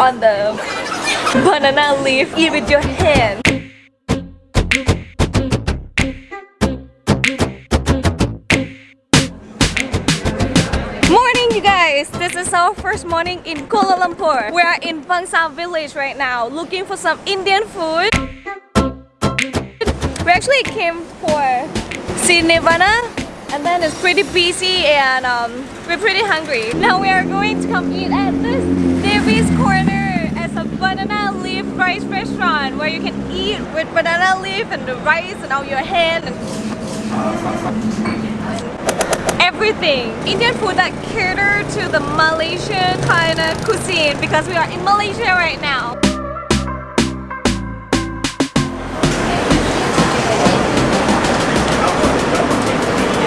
on the banana leaf. Eat with your hand. Morning you guys! This is our first morning in Kuala Lumpur. We are in Bangsar village right now looking for some Indian food. We actually came for see Nirvana and then it's pretty busy and um, we're pretty hungry. Now we are going to come eat at this Devi's Corner as a banana leaf rice restaurant where you can eat with banana leaf and the rice and all your hand and everything. Indian food that cater to the Malaysian kind of cuisine because we are in Malaysia right now.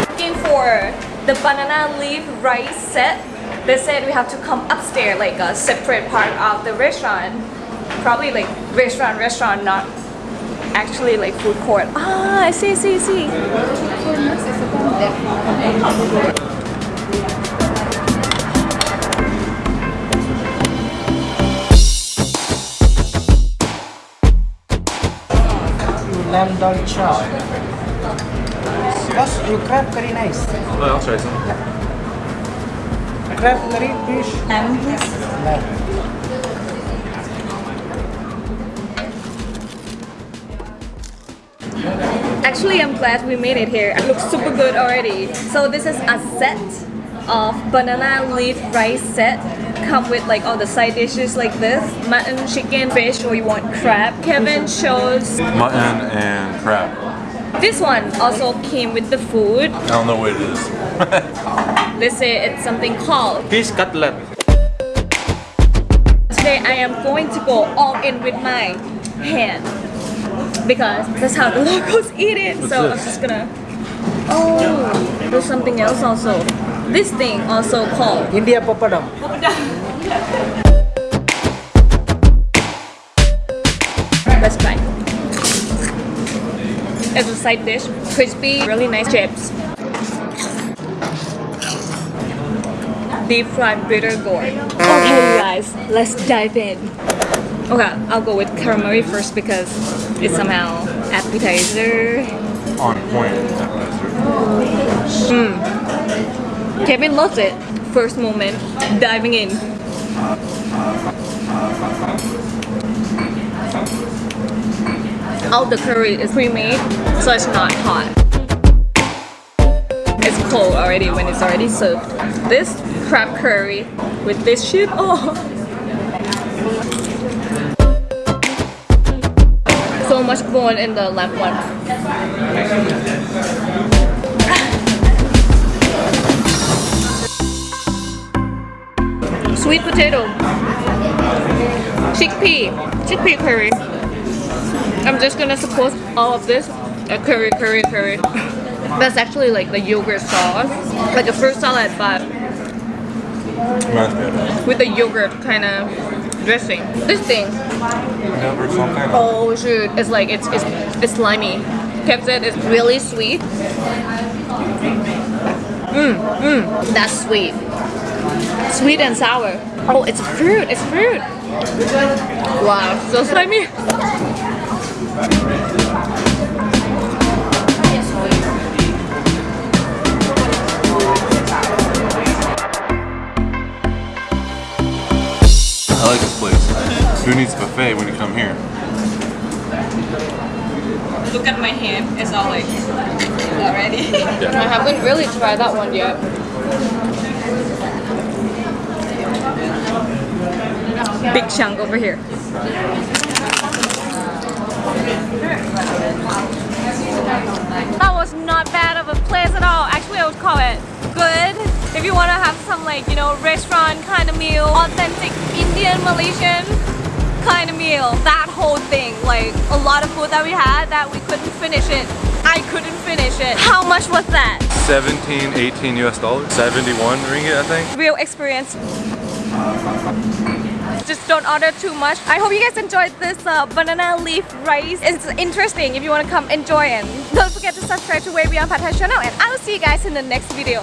Looking for the banana leaf rice set. They said we have to come upstairs like a separate part of the restaurant. Probably like restaurant, restaurant, not actually like food court. Ah, I see, see, see. lamb dal chop. Boss, you crab curry nice. Oh, I'll try some. Crab curry fish. Lamb, please. Lamb. Actually, I'm glad we made it here. It looks super good already. So this is a set of banana leaf rice set. Come with like all the side dishes like this. Mutton, chicken, fish, or you want crab. Kevin chose Mutton and crab. this one also came with the food. I don't know what it is. They say it's something called. Fish cutlet. Today I am going to go all in with my hand. Because that's how the locals eat it. What's so I'm just gonna Oh there's something else also. This thing also called India papadam. Let's try. As a side dish, crispy, really nice chips. Deep fried bitter gourd. Okay, guys, let's dive in. Okay, I'll go with calamari first because it's somehow appetizer. On point. Hmm. Kevin loves it. First moment, diving in. All the curry is pre-made, so it's not hot. It's cold already when it's already served. This crab curry with this shit, oh! Much bone in the left one. Sweet potato. Chickpea. Chickpea curry. I'm just gonna suppose all of this a curry, curry, curry. That's actually like the yogurt sauce. Like a fruit salad but Reminds me of it. with the yogurt kind of dressing. This thing, oh shoot, it's like it's it's, it's slimy. Said it's really sweet. Mmm, mmm, that's sweet. Sweet and sour. Oh, it's fruit, it's fruit. Wow, so slimy. Who needs buffet when you come here? Look at my hand, it's all like already. I haven't really tried that one yet. Big chunk over here. That was not bad of a place at all. Actually, I would call it good. If you want to have some like, you know, restaurant kind of meal, authentic Indian, Malaysian kind of meal. That whole thing, like a lot of food that we had that we couldn't finish it. I couldn't finish it. How much was that? 17, 18 US dollars. 71 ringgit, I think. Real experience. Just don't order too much. I hope you guys enjoyed this uh, banana leaf rice. It's interesting if you want to come enjoy it. Don't forget to subscribe to Way Beyond Pad Thai channel and I will see you guys in the next video.